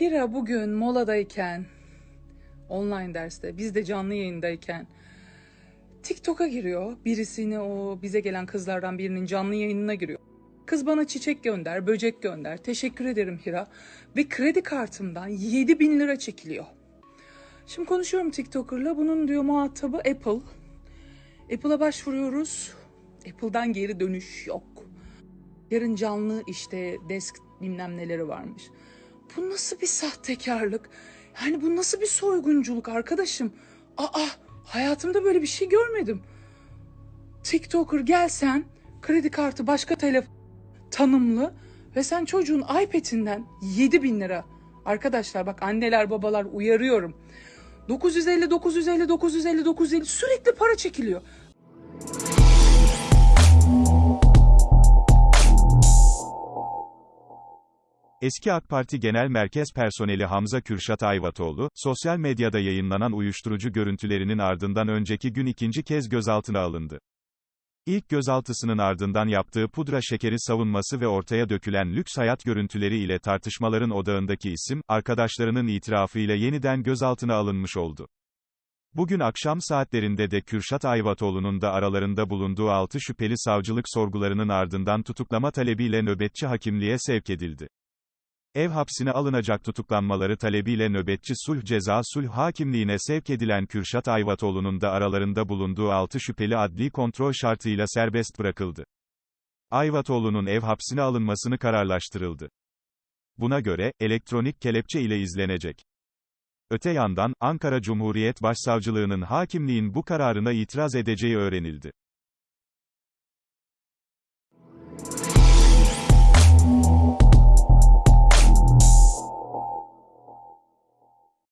Hira bugün moladayken, online derste, biz de canlı yayındayken TikTok'a giriyor. Birisini o bize gelen kızlardan birinin canlı yayınına giriyor. Kız bana çiçek gönder, böcek gönder. Teşekkür ederim Hira. Ve kredi kartımdan 7000 bin lira çekiliyor. Şimdi konuşuyorum TikToker'la. Bunun diyor muhatabı Apple. Apple'a başvuruyoruz. Apple'dan geri dönüş yok. Yarın canlı işte desk bilmem neleri varmış. Bu nasıl bir sahtekarlık? Yani bu nasıl bir soygunculuk arkadaşım? Aa hayatımda böyle bir şey görmedim. TikToker gelsen kredi kartı başka telefon tanımlı ve sen çocuğun iPad'inden 7 bin lira. Arkadaşlar bak anneler babalar uyarıyorum. 950 950 950 950 sürekli para çekiliyor. Eski AK Parti Genel Merkez Personeli Hamza Kürşat Ayvatoğlu, sosyal medyada yayınlanan uyuşturucu görüntülerinin ardından önceki gün ikinci kez gözaltına alındı. İlk gözaltısının ardından yaptığı pudra şekeri savunması ve ortaya dökülen lüks hayat görüntüleri ile tartışmaların odağındaki isim, arkadaşlarının itirafıyla yeniden gözaltına alınmış oldu. Bugün akşam saatlerinde de Kürşat Ayvatoğlu'nun da aralarında bulunduğu 6 şüpheli savcılık sorgularının ardından tutuklama talebiyle nöbetçi hakimliğe sevk edildi. Ev hapsine alınacak tutuklanmaları talebiyle nöbetçi sulh ceza sulh hakimliğine sevk edilen Kürşat Ayvatoğlu'nun da aralarında bulunduğu 6 şüpheli adli kontrol şartıyla serbest bırakıldı. Ayvatoğlu'nun ev hapsine alınmasını kararlaştırıldı. Buna göre, elektronik kelepçe ile izlenecek. Öte yandan, Ankara Cumhuriyet Başsavcılığının hakimliğin bu kararına itiraz edeceği öğrenildi.